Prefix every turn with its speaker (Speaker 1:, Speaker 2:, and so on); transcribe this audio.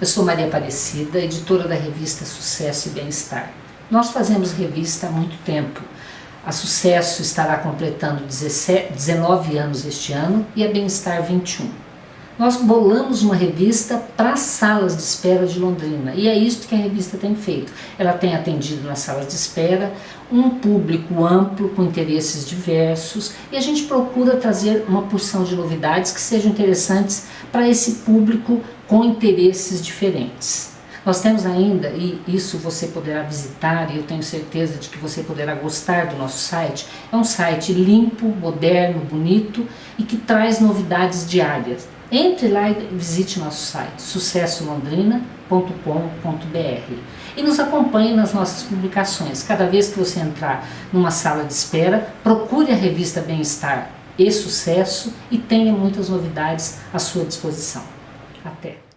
Speaker 1: Eu sou Maria Aparecida, editora da revista Sucesso e Bem-Estar. Nós fazemos revista há muito tempo. A Sucesso estará completando 17, 19 anos este ano e a Bem-Estar 21. Nós bolamos uma revista para as salas de espera de Londrina e é isso que a revista tem feito. Ela tem atendido nas salas de espera um público amplo com interesses diversos e a gente procura trazer uma porção de novidades que sejam interessantes para esse público com interesses diferentes. Nós temos ainda, e isso você poderá visitar, e eu tenho certeza de que você poderá gostar do nosso site, é um site limpo, moderno, bonito e que traz novidades diárias. Entre lá e visite nosso site, sucessolondrina.com.br e nos acompanhe nas nossas publicações. Cada vez que você entrar numa sala de espera, procure a revista Bem-Estar e Sucesso e tenha muitas novidades à sua disposição. Até!